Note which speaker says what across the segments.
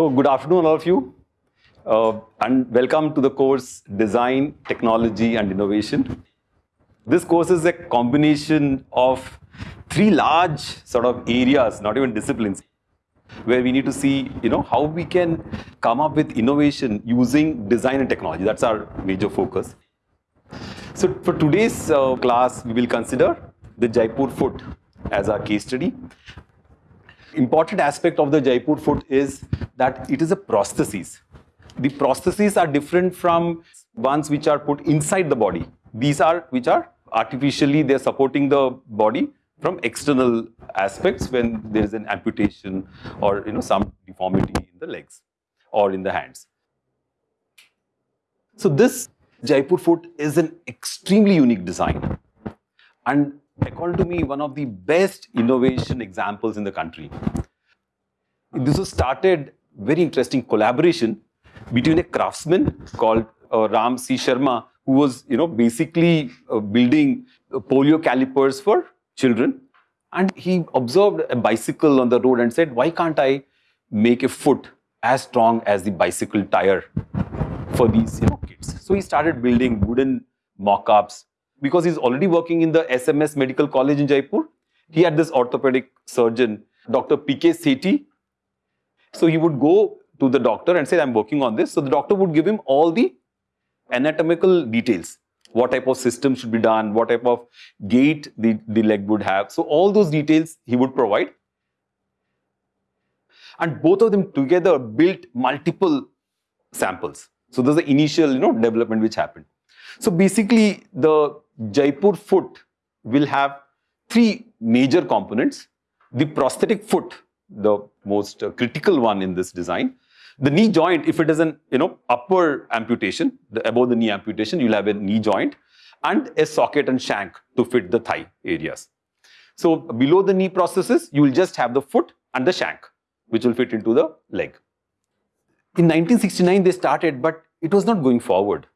Speaker 1: So good afternoon, all of you, uh, and welcome to the course Design, Technology and Innovation. This course is a combination of three large sort of areas, not even disciplines, where we need to see, you know, how we can come up with innovation using design and technology. That's our major focus. So for today's uh, class, we will consider the Jaipur foot as our case study. Important aspect of the Jaipur foot is that it is a prosthesis. The prostheses are different from ones which are put inside the body. These are which are artificially they're supporting the body from external aspects when there is an amputation or you know some deformity in the legs or in the hands. So this Jaipur foot is an extremely unique design and according to me one of the best innovation examples in the country. This was started very interesting collaboration between a craftsman called uh, Ram C. Sharma who was you know basically uh, building polio calipers for children and he observed a bicycle on the road and said why can't I make a foot as strong as the bicycle tire for these you know, kids. So he started building wooden mock-ups because he's already working in the SMS Medical College in Jaipur. He had this orthopedic surgeon, Dr. P.K. Sethi. So he would go to the doctor and say, I'm working on this. So the doctor would give him all the anatomical details. What type of system should be done, what type of gait the, the leg would have. So all those details he would provide. And both of them together built multiple samples. So there's the initial you know, development which happened. So basically the Jaipur foot will have three major components. The prosthetic foot, the most uh, critical one in this design. The knee joint, if it is an you know upper amputation, the above the knee amputation, you'll have a knee joint and a socket and shank to fit the thigh areas. So below the knee prostheses, you will just have the foot and the shank, which will fit into the leg. In 1969, they started, but it was not going forward.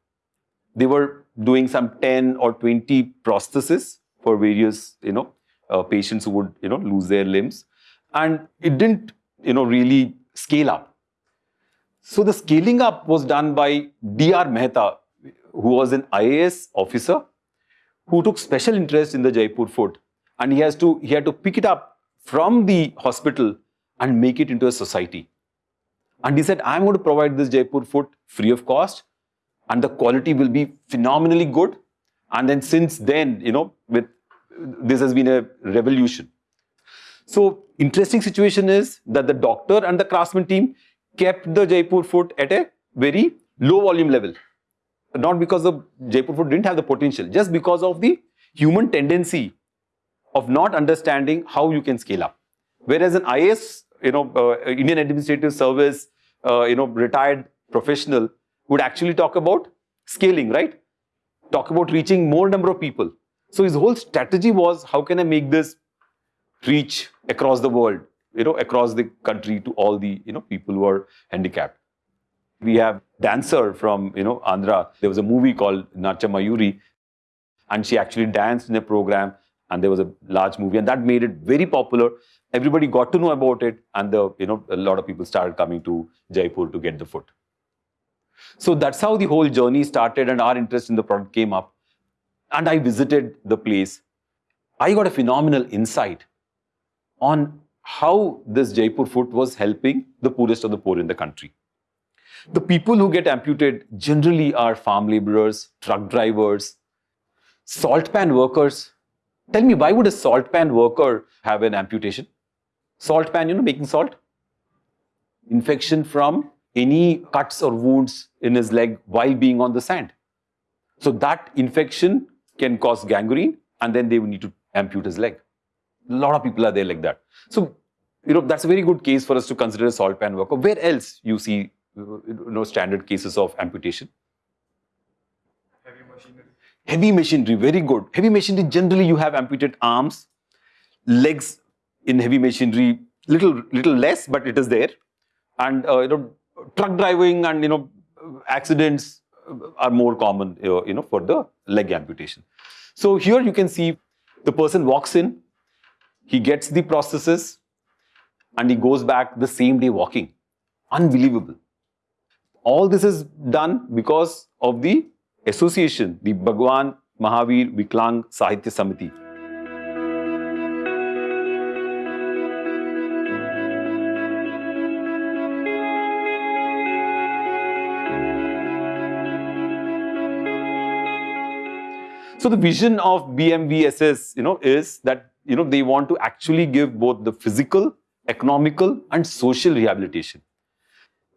Speaker 1: They were doing some 10 or 20 prostheses for various, you know, uh, patients who would, you know, lose their limbs. And it didn't, you know, really scale up. So the scaling up was done by D.R. Mehta, who was an IAS officer who took special interest in the Jaipur foot. And he has to, he had to pick it up from the hospital and make it into a society. And he said, I'm going to provide this Jaipur foot free of cost and the quality will be phenomenally good. And then since then, you know, with this has been a revolution. So interesting situation is that the doctor and the craftsman team kept the Jaipur foot at a very low volume level. Not because the Jaipur foot didn't have the potential, just because of the human tendency of not understanding how you can scale up. Whereas an IAS, you know, uh, Indian Administrative Service, uh, you know, retired professional would actually talk about scaling, right? Talk about reaching more number of people. So his whole strategy was how can I make this reach across the world, you know, across the country to all the, you know, people who are handicapped. We have dancer from, you know, Andhra. There was a movie called Nacha Mayuri and she actually danced in a program and there was a large movie and that made it very popular. Everybody got to know about it and the, you know, a lot of people started coming to Jaipur to get the foot. So that's how the whole journey started and our interest in the product came up. And I visited the place. I got a phenomenal insight on how this Jaipur foot was helping the poorest of the poor in the country. The people who get amputated generally are farm laborers, truck drivers, salt pan workers. Tell me, why would a salt pan worker have an amputation? Salt pan, you know, making salt? Infection from any cuts or wounds in his leg while being on the sand. So that infection can cause gangrene and then they will need to amputate his leg. A lot of people are there like that. So, you know, that's a very good case for us to consider a salt pan worker. Where else you see, you know, standard cases of amputation?
Speaker 2: Heavy machinery.
Speaker 1: Heavy machinery, very good. Heavy machinery, generally you have amputated arms, legs in heavy machinery, little, little less, but it is there. And, uh, you know, truck driving and you know accidents are more common you know for the leg amputation. So here you can see the person walks in, he gets the prosthesis and he goes back the same day walking. Unbelievable. All this is done because of the association, the Bhagwan Mahavir Viklang Sahayata Samiti. So the vision of BMVSS, you know, is that you know they want to actually give both the physical, economical, and social rehabilitation.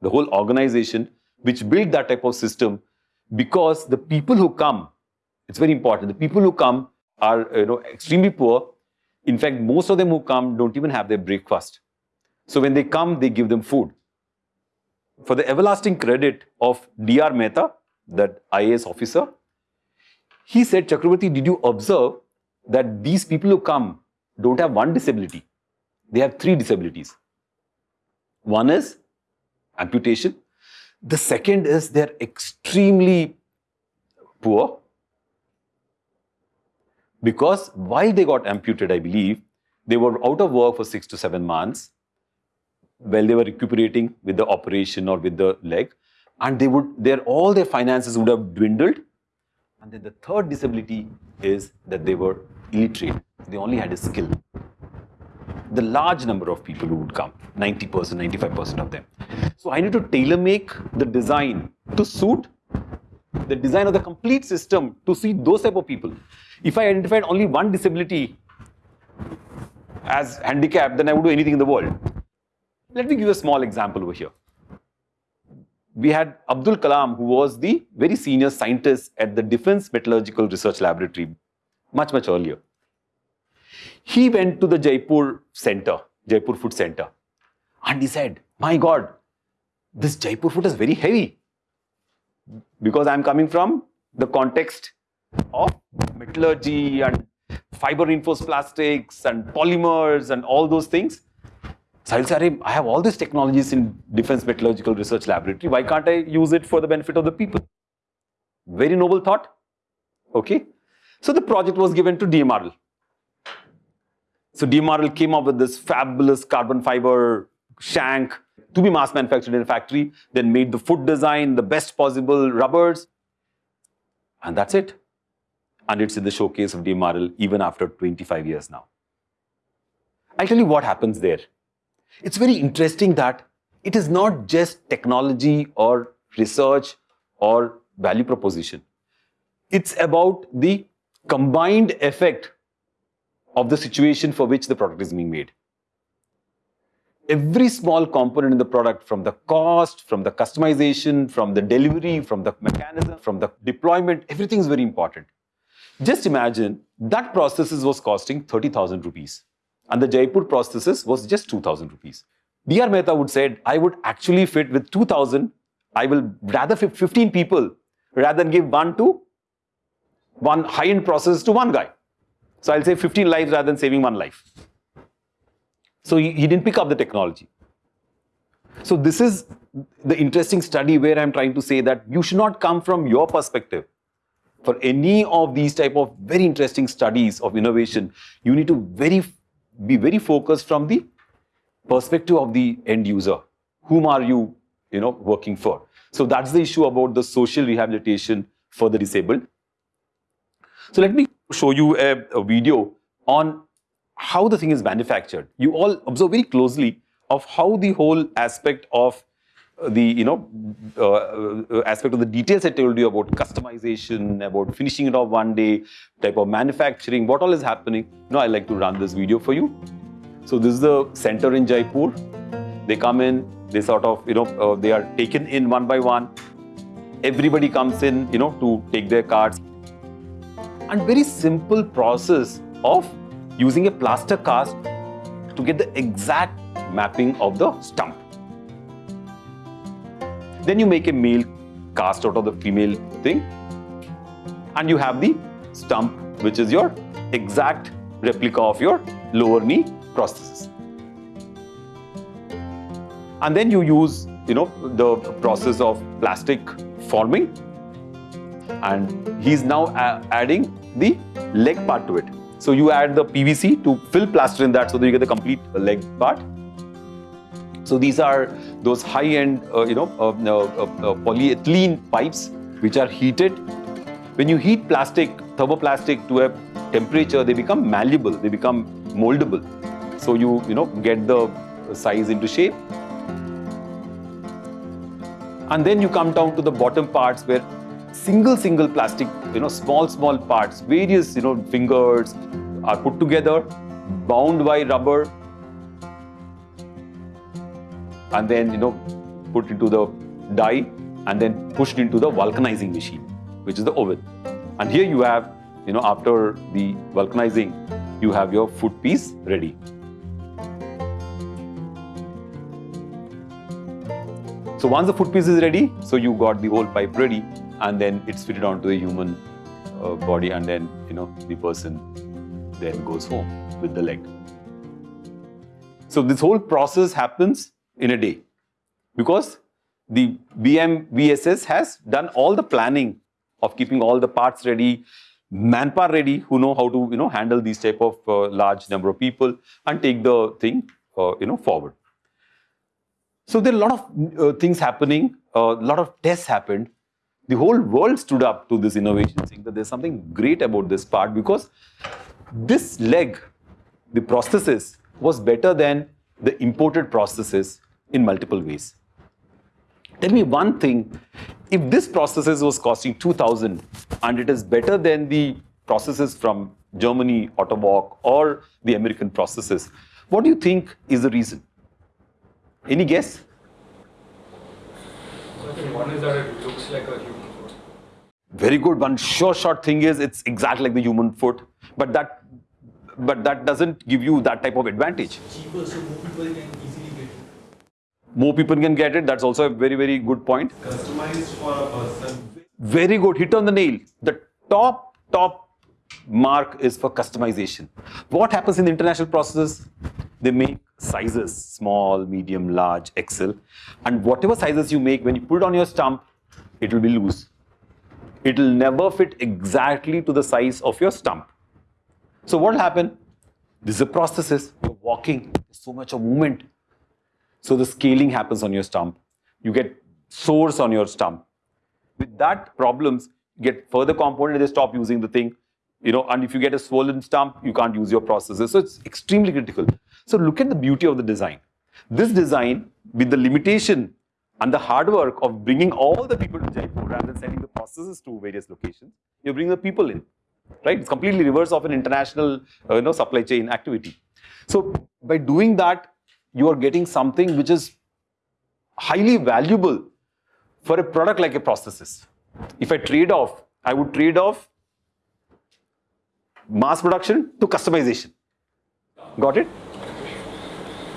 Speaker 1: The whole organization which built that type of system, because the people who come, it's very important. The people who come are you know extremely poor. In fact, most of them who come don't even have their breakfast. So when they come, they give them food. For the everlasting credit of D.R. Mehta, that IAS officer, he said, Chakravarti, did you observe that these people who come don't have one disability? They have three disabilities. One is amputation. The second is they're extremely poor because while they got amputated, I believe, they were out of work for six to seven months while they were recuperating with the operation or with the leg and they would their all their finances would have dwindled and then the third disability is that they were illiterate. They only had a skill. The large number of people who would come, 90%, 95% of them. So I need to tailor make the design to suit the design of the complete system to suit those type of people. If I identified only one disability as handicap, then I would do anything in the world. Let me give a small example over here we had Abdul Kalam, who was the very senior scientist at the Defense Metallurgical Research Laboratory much, much earlier. He went to the Jaipur center, Jaipur Foot Center, and he said, My God, this Jaipur foot is very heavy. Because I'm coming from the context of metallurgy and fiber reinforced plastics and polymers and all those things. So I'll I have all these technologies in Defense Metallurgical Research Laboratory. Why can't I use it for the benefit of the people? Very noble thought. Okay. So the project was given to DMRL. So DMRL came up with this fabulous carbon fiber shank to be mass manufactured in a factory, then made the foot design, the best possible rubbers. And that's it. And it's in the showcase of DMRL even after 25 years now. I'll tell you what happens there. It's very interesting that it is not just technology or research or value proposition. It's about the combined effect of the situation for which the product is being made. Every small component in the product, from the cost, from the customization, from the delivery, from the mechanism, from the deployment, everything is very important. Just imagine that prosthesis was costing 30,000 rupees and the Jaipur prosthesis was just 2000 rupees. D.R. Mehta would said, I would actually fit with 2000. I will rather fit 15 people rather than give one to one high-end process to one guy. So I'll say 15 lives rather than saving one life. So he, he didn't pick up the technology. So this is the interesting study where I'm trying to say that you should not come from your perspective. For any of these type of very interesting studies of innovation, you need to very be very focused from the perspective of the end user. Whom are you, you know, working for? So that's the issue about the social rehabilitation for the disabled. So let me show you a, a video on how the thing is manufactured. You all observe very closely of how the whole aspect of the you know uh, uh, aspect of the details I told you about customization, about finishing it off one day, type of manufacturing, what all is happening. Now I like to run this video for you. So this is the center in Jaipur. They come in, they sort of you know uh, they are taken in one by one. Everybody comes in you know to take their cards. And very simple process of using a plaster cast to get the exact mapping of the stump. Then you make a male cast out of the female thing. And you have the stump, which is your exact replica of your lower knee prosthesis. And then you use, you know, the process of plastic forming. And he's now adding the leg part to it. So you add the PVC to fill plaster in that so that you get the complete leg part. So these are those high-end, uh, you know, uh, uh, uh, polyethylene pipes which are heated. When you heat plastic, thermoplastic to a temperature, they become malleable, they become moldable. So you, you know, get the size into shape. And then you come down to the bottom parts where single, single plastic, you know, small, small parts, various, you know, fingers are put together, bound by rubber, and then, you know, put into the die and then pushed into the vulcanizing machine, which is the oven. And here you have, you know, after the vulcanizing, you have your foot piece ready. So once the foot piece is ready, so you got the whole pipe ready, and then it's fitted onto the human uh, body, and then you know the person then goes home with the leg. So this whole process happens in a day because the BMVSS has done all the planning of keeping all the parts ready, manpower ready, who know how to you know handle these type of uh, large number of people and take the thing uh, you know forward. So there are a lot of uh, things happening, a lot of tests happened. The whole world stood up to this innovation, saying that there's something great about this part because this leg, the prosthesis, was better than the imported prosthesis in multiple ways. Tell me one thing, if this prosthesis was costing 2000 and it is better than the prosthesis from Germany, Ottobock or the American prosthesis, what do you think is the reason? Any guess?
Speaker 2: I think one is that it looks like a human foot.
Speaker 1: Very good. One sure short thing is it's exactly like the human foot, but that but that doesn't give you that type of advantage.
Speaker 3: cheaper so people can easily get it.
Speaker 1: More people can get it. That's also a very, very good point.
Speaker 3: Customized for a person.
Speaker 1: Very good. Hit on the nail. The top, top mark is for customization. What happens in the international prostheses? They make sizes small, medium, large, XL. And whatever sizes you make, when you put it on your stump, it will be loose. It will never fit exactly to the size of your stump. So what will happen? This is a prosthesis. You're walking, there's so much of movement. So the scaling happens on your stump. You get sores on your stump. With that problems, get further component, they stop using the thing. You know, and if you get a swollen stump, you can't use your prosthesis. So it's extremely critical. So look at the beauty of the design. This design, with the limitation and the hard work of bringing all the people to Jaipur rather than sending the prostheses to various locations, you bring the people in right? It's completely reverse of an international, uh, you know, supply chain activity. So by doing that, you are getting something which is highly valuable for a product like a prosthesis. If I trade off, I would trade off mass production to customization. Got it?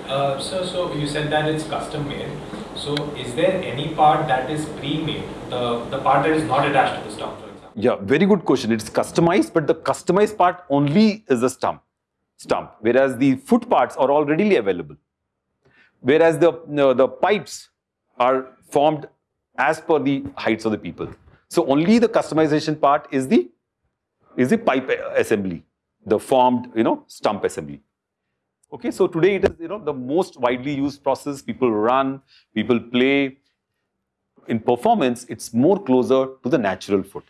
Speaker 4: Uh, so, so you said that it's custom made. So, is there any part that is pre-made? The the part that is not attached to the stump, for example.
Speaker 1: Yeah, very good question. It's customized, but the customized part only is the stump, stump, whereas the foot parts are all readily available. Whereas the the pipes are formed as per the heights of the people. So only the customization part is the is the pipe assembly, the formed you know stump assembly. Okay, so today it is you know the most widely used process. People run, people play. In performance, it's more closer to the natural foot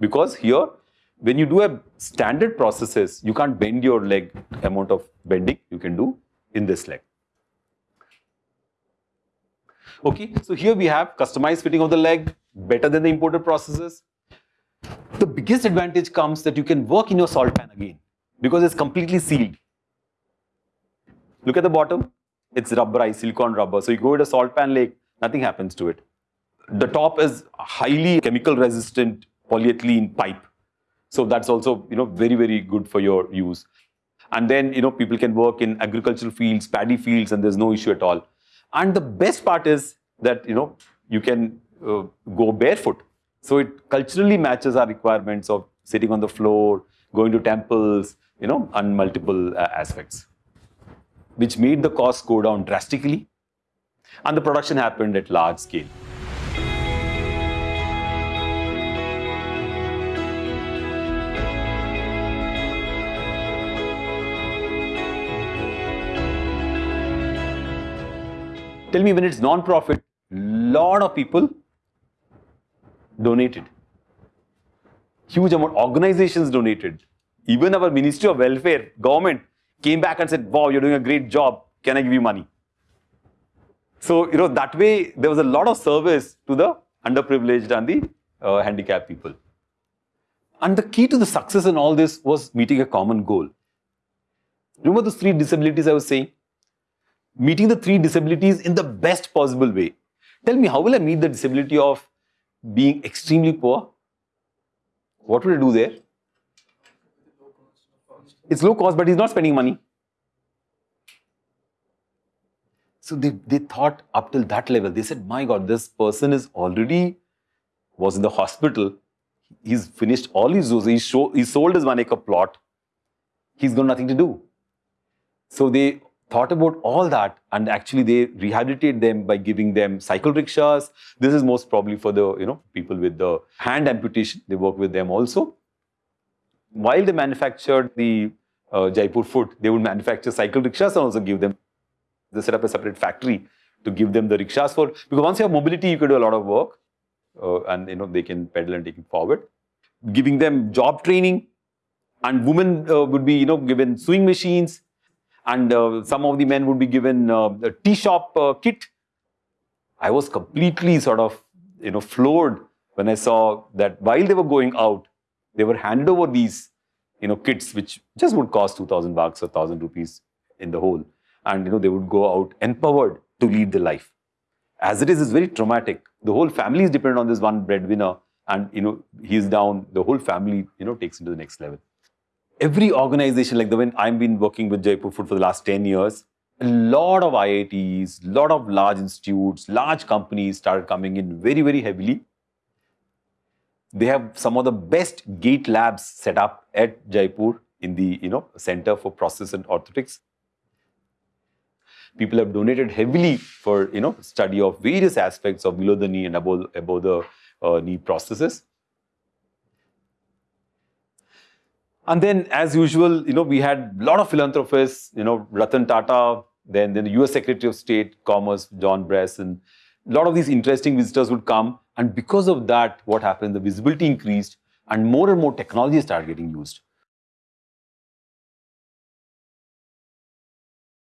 Speaker 1: because here when you do a standard prosthesis you can't bend your leg amount of bending you can do in this leg okay so here we have customized fitting of the leg better than the imported prosthesis the biggest advantage comes that you can work in your salt pan again because it's completely sealed look at the bottom it's rubberized silicone rubber so you go with a salt pan lake nothing happens to it the top is highly chemical resistant polyethylene pipe. So that's also you know very very good for your use. And then you know people can work in agricultural fields, paddy fields, and there's no issue at all. And the best part is that you know you can uh, go barefoot. So it culturally matches our requirements of sitting on the floor, going to temples, you know, and multiple uh, aspects, which made the cost go down drastically, and the production happened at large scale. Tell me when it's non-profit, lot of people donated. Huge amount, organizations donated. Even our Ministry of Welfare, government came back and said, wow, you're doing a great job. Can I give you money? So, you know, that way there was a lot of service to the underprivileged and the uh, handicapped people. And the key to the success in all this was meeting a common goal. Remember those three disabilities I was saying? Meeting the three disabilities in the best possible way. Tell me, how will I meet the disability of being extremely poor? What will I do there? It's low cost, but he's not spending money. So they, they thought up till that level. They said, my God, this person is already was in the hospital. He's finished all his doses. He, show, he sold his one acre plot. He's got nothing to do. So they thought about all that and actually they rehabilitate them by giving them cycle rickshaws. This is most probably for the you know people with the hand amputation. They work with them also. While they manufactured the uh, Jaipur foot, they would manufacture cycle rickshaws and also give them. They set up a separate factory to give them the rickshaws for because once you have mobility, you can do a lot of work, uh, and you know they can pedal and take it forward. Giving them job training, and women uh, would be you know given sewing machines, and uh, some of the men would be given uh, a tea shop uh, kit. I was completely sort of you know floored when I saw that while they were going out, they were handed over these you know kits which just would cost 2000 bucks or 1000 rupees in the whole. And you know they would go out empowered to lead their life. As it is it's very traumatic. The whole family is dependent on this one breadwinner. And you know he's down. The whole family you know takes into the next level every organization like the one i've been working with jaipur foot for the last 10 years a lot of iits lot of large institutes large companies started coming in very very heavily they have some of the best gait labs set up at Jaipur in the you know Center for Process and Orthotics. People have donated heavily for you know study of various aspects of below the knee and above, above the uh, knee prosthesis. And then, as usual, you know, we had a lot of philanthropists, you know, Ratan Tata, then, then the US Secretary of State, Commerce, John Bress, and a lot of these interesting visitors would come and because of that, what happened, the visibility increased and more and more technology started getting used.